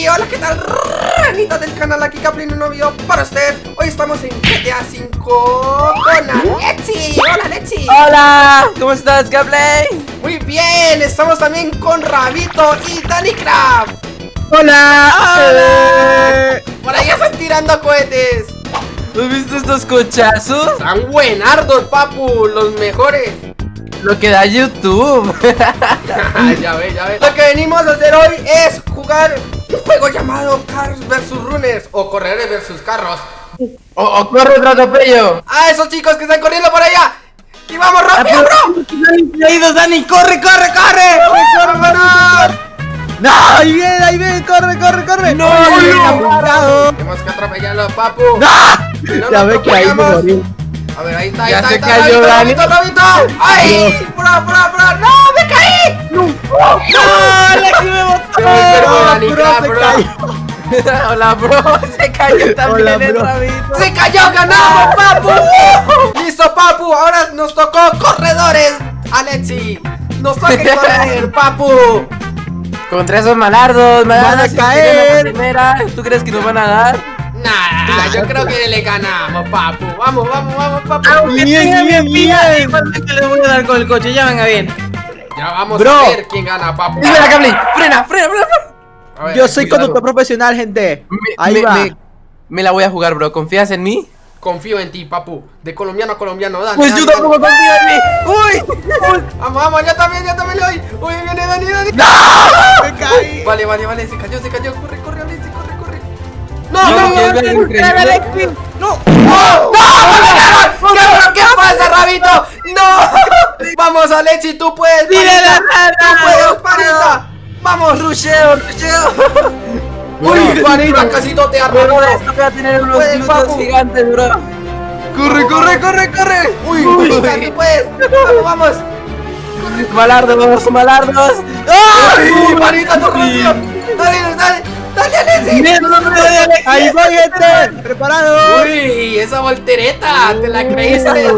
Y hola, ¿qué tal? Ranita del canal, aquí Caplin, un nuevo video para ustedes. Hoy estamos en GTA 5 con Alexi. Hola, Alexi. Hola, ¿cómo estás, Gablay? Muy bien, estamos también con Rabito y Danny Craft. Hola, hola. Por ahí están tirando cohetes. ¿Has visto estos cochazos? Están buenardos, papu, los mejores. Lo que da YouTube. Ya ves, ya ves Lo que venimos a hacer hoy es jugar un juego llamado Cars vs Runners O corredores versus carros O, o corre otro atropello Ah, esos chicos que están corriendo por allá ¡Y vamos rápido, bro! Ahí dos, Dani, corre, corre, corre ¡Corre, vámonos! No, ahí viene, ahí viene, corre, corre, corre ¡No! No. Tenemos que atropellarlo, papu ¡No! No Ya ve que ahí me morí A ver, ahí está, ahí Ya está, se ahí está, cayó. Rabito, Rabito. ¡Ay! ¡Bro, bro, bro! ¡No, me caí! ¡No! ¡No, Alexi me botó! Bro, claro, se bro. cayó. Hola, bro, se cayó también Hola, el bro. rabito ¡Se cayó! ¡Ganamos, papu! ¡Listo, papu! Ahora nos tocó corredores, Alexi. Nos toca correr, papu. Contra esos malardos, malardos Van a si caer. la primera, ¿Tú crees que nos van a dar? Nah, yo creo que le ganamos, papu. Vamos, vamos, vamos, papu. Bien, bien, bien. Igualmente les voy a dar con el coche, ya venga bien. Ya vamos Bro. a ver quién gana, papu. Espera, Cablin, frena, frena, frena. Ver, Yo soy cuidado. conductor profesional, gente. Me, Ahí me- va. me- me la voy a jugar, bro. ¿Confías en mí? Confío en ti, papu. De colombiano a colombiano, dale. Pues dale, yo dale. tampoco confío en mí. ¡Uy! Vamos, vamos, yo también, yo también le doy. Uy, viene Dani, Dani. Me caí. Vale, vale, vale, se cayó, se cayó. Corre, corre, Alexi, corre, corre. No, No, no, no, no, no, no, increíble. no, no, no, ¿Qué, ¿Qué pasa, Rabito? No. Vamos, Alexi, tú puedes. ¡Mira la panita. rana! Tú puedes. Vamos, Rusheo, rusheo. Uy, panita, casi no te esto voy a tener unos papu. gigantes, bro. Corre, corre, corre, corre. Uy, panita, tú puedes. Vamos, vamos. Malardos, malardos. Uy, panita, tú. Dale, dale, dale, Alexi. No, no, no. Ahí va, gente. Preparado. Uy, esa voltereta, ¿te la creíste?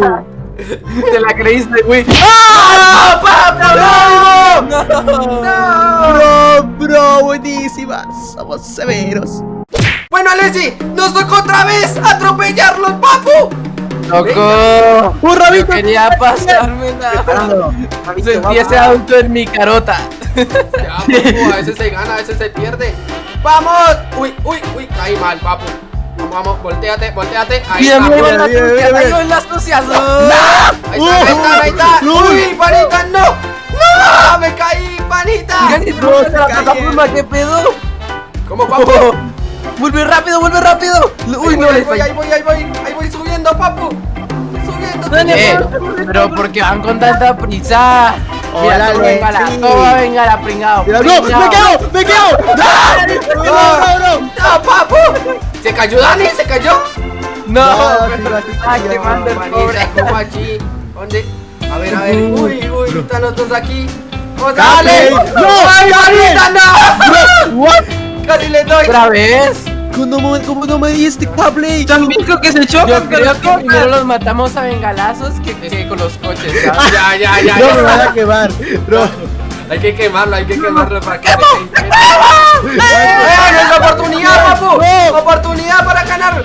Te la creíste, güey. ¡Ah, papu, no! No. ¡No! Bro, bro, buenísimas. Somos severos. Bueno, Alexi, nos tocó otra vez atropellarlos, papu. Tocó. Un Yo rabito. quería pasármela. Preparado. Sentí ese auto en mi carota. Ya, papu, a veces se gana, a veces se pierde. ¡Vamos! Uy, uy, uy, caí mal, papu. Vamos, volteate, volteate. Ahí Mira, está, mira, papu. mira, mira, mira, mira, mira. en las sucias. Ahí está, ahí está, ahí está. No. Uy, panita, no. No, me caí, panita. Bro, se la plataforma, ¿qué pedo? ¿Cómo, papu? Vuelve rápido, vuelve rápido. Uy, Uy, no, ahí le voy, ahí voy, ahí voy, ahí voy subiendo, papu. Subiendo. Subiendo. Eh, pero porque van con tanta prisa. Hola, venga la, toma, venga la pringao. Mira, No, me quedo, me quedo. No, no, no. ¡No, papu! ¿Se cayó Dani? ¿Se cayó? No, No, pero sí, está sí, quemando el pobre. ¿cómo aquí? ¿Dónde? A ver, a ver. Uy, uy, están los dos aquí. ¡Oh, dale! no, ¡Ay, no! What? Casi le doy. ¿Otra vez? ¿Cómo, cómo no me diste cable? También creo que se chocan. Yo creo que primero los matamos a bengalazos que, que con los coches, ¿sabes? Ya, ya, ya, No me van ya. a quemar. Bro. Hay que quemarlo, hay que quemarlo para que. ¡Eh, es la oportunidad, papu! No. ¡Oportunidad para ganar!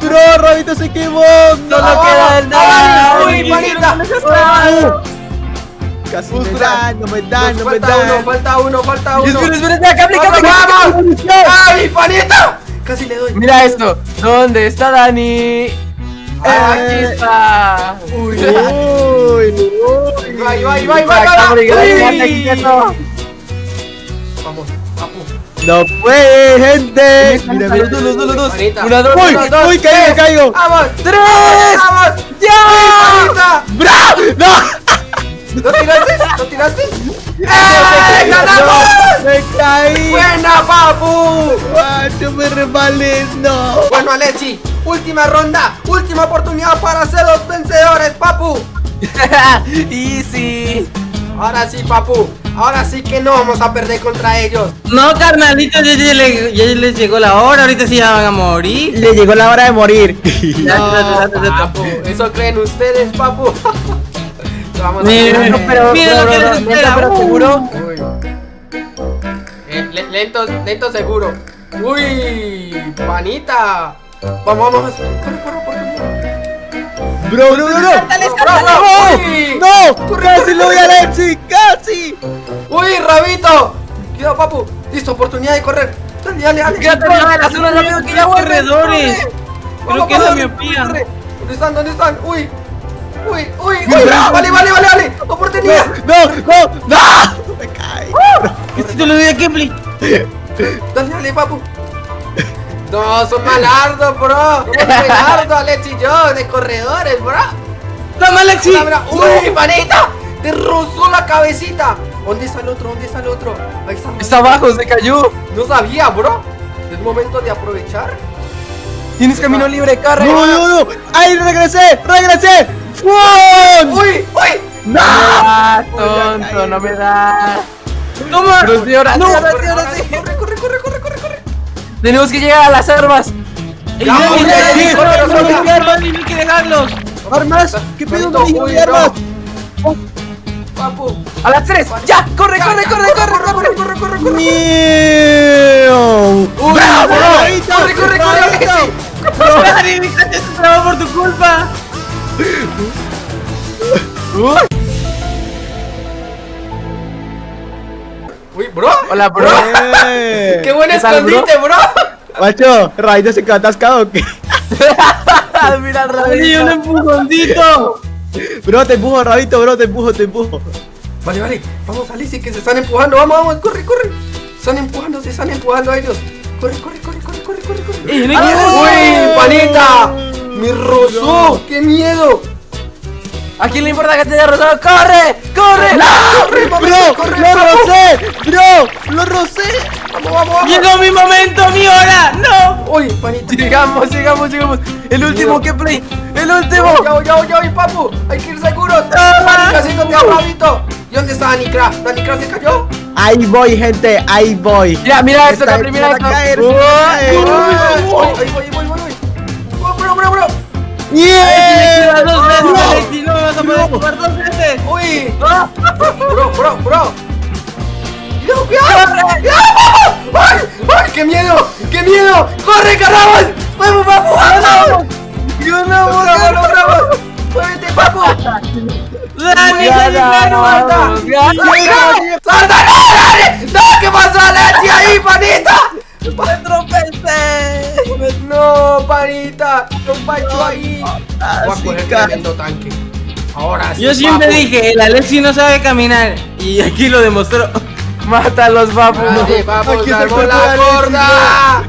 Bro, Rabito se quemó. No lo queda nada. ¡Uy, manita! Casi me dan, no me dan, Nos no me falta uno, dan. falta uno, falta uno. Espera, espera, espera, Capri, ¡Vamos, Capri, Capri. vamos! ¡Ay, panita! Casi le doy. Mira esto. ¿Dónde está Dani? Aquí Eh. está. Uy, uy. Ahí va, ahí va, ahí va, ahí Uy. Vamos, papu. No puede, gente. Mira, Mira, dos, los dos, los dos. Manita. Una, dos, Uy, una, dos. uy, caigo, caigo. ¡Vamos! ¡Tres! ¡Vamos! ¡Ya! ¡Bro! ¡No! ¿Lo tiraste? ¿Lo tiraste? ¡Eh! ¡Ganamos! ¡Me caí! ¡Buena, papu! Ay, no me resbalé, no. Bueno, Alexi, última ronda, última oportunidad para ser los vencedores, papu. Easy. Ahora sí, papu. Ahora sí que no vamos a perder contra ellos. No, carnalitos, ya, ya le- ya les llegó la hora, ahorita sí ya van a morir. Le llegó la hora de morir. No, papu. ¿Eso creen ustedes, papu? Vamos no, pero- lo que les espera, pero seguro. Le- lento, lento seguro. Uy, panita. Vamos, vamos. Corre, corre, corre. Bro, bro, bro, no. Bro. ¡No! Corre, ¡Casi lo voy a. Alexi! ¡Casi! Uy, rabito. Cuidado, papu. Listo, oportunidad de correr. Dale, dale, dale. Quédate arriba de las unas rápido que ya corredores. Vamos, que es la miopía. ¿Dónde están? ¿Dónde están? Uy. Uy, uy, uy. Vale, vale, vale, vale. Oportunidad. ¡No! ¡No! ¡No! ¡Me cae! Esto te lo doy a Kepli. Dale, dale, papu. No, son malardos, bro. Somos malardos, Alex y yo, de corredores, bro. ¡Toma, Alexi! Uy, manita. Te rozó la cabecita. ¿Dónde está el otro? ¿Dónde está el otro? Ahí está. Está abajo, se cayó. No sabía, bro. Es momento de aprovechar. Tienes camino libre, corre. ¡No, no, no! ¡Ay, regresé! ¡Regresé! ¡Fun! Uy, uy. No, ah, tonto, no me da. ¡Toma! Pero sí, ahora sí, No, ahora sí, corre, ahora sí. corre, corre, corre, corre, corre, corre. Tenemos que llegar a las armas. ¡Ey, no, no, no, corre, corre, corre. hay que dejarlos! ¡Armas! ¿Qué pedo? ¡No de armas! Papu. A las tres. Ya, corre, corre, corre, corre, corre. corre, corre, corre, corre. Corre, corre, corre. ¡Dani, mi coche se trabó por tu culpa! Uy, bro. Hola, bro. ¡Eh! Qué buen ¿Qué tal, bro? escondite, bro. Macho, Raito se quedó atascado o qué? Mira el ¡Dani, un rabito. empujoncito! Bro, te empujo, Rabito, bro, te empujo, te empujo. Vale, vale. Vamos, Alicia, que se están empujando. Vamos, vamos, corre, corre. Se están empujando, se están empujando a ellos. Corre, corre, corre, corre, corre, corre, corre. ¡Ey, no hay que ¡Uy, panita! ¡Me rozó! ¡Qué miedo! ¿A quién le importa que te haya rozado? ¡Corre! ¡Corre! ¡Corre, papu, ¡Bro! corre, ¡Lo rocé! ¡Bro! ¡Lo rocé! ¡Vamos, vamos, vamos! ¡Llegó mi momento, mi hora! ¡No! ¡Uy, panita! Llegamos, llegamos, llegamos. El último que play. El último. Ya voy, ya voy, ya voy, papu. Hay que ir seguros. Pánica, haciéndote a Rabito. ¿Y dónde está Danicra? ¿Danicra se cayó? Ahí voy, gente, ahí voy. Mira, mira esto, Está la primera empezando a esto. caer, caer. Ahí voy, ahí voy, ¡Yeah! dos veces, No. ¡No vas a jugar dos veces! Uy. Bro, bro, bro. Cuidado. Cuidado. ¡Ay, ay, qué miedo! ¡Qué miedo! ¡Corre, caramba! ¡Vamos, papu! ¡Vamos! ¡Ganamos, ganamos, ganamos! ¡Muévete, papu! ¡Dani, Ya Dani, Pacho ahí. Voy a Así coger cae. tremendo tanque. Ahora sí. Yo siempre papu. dije, el Alexi no sabe caminar. Y aquí lo demostró. Mátalos, papu. Dale, vamos, Aquí está el salvó cuerpo de la gorda.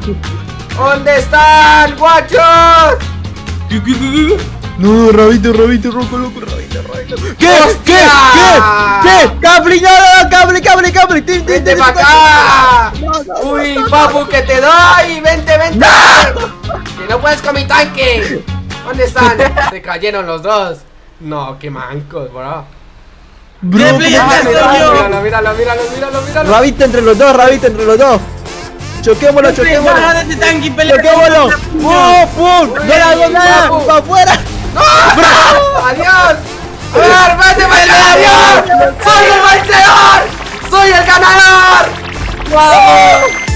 ¿Dónde están, guachos? No, Rabito, Rabito, roco, loco, Rabito, Rabito. ¿Qué? ¡Hostia! ¿Qué? ¿Qué? ¿Qué? ¡Cable, no! ¡Cable, cable, cable! ¡Tin, tin, ¡Vente para acá! tin! No, no, ¡Uy, no, no. papu, que te doy! ¡Vente, vente! ¡Que no puedes con mi tanque! ¿Dónde están? Se cayeron los dos. No, qué mancos, bro. Bro, ¿Qué ¿cómo playa que- estoy Míralo, míralo, míralo, míralo, míralo, míralo. Rabito entre los dos, Rabito entre los dos. Choquémoslo, choquémoslo. Choquémoslo. este. ¡Pum, pum! ¡No la hago nada! ¡Para afuera! ¡No! ¡Adiós! ¡A ver, vete para el adiós! ¡Soy el vencedor! ¡Soy el ganador! ¡Vamos!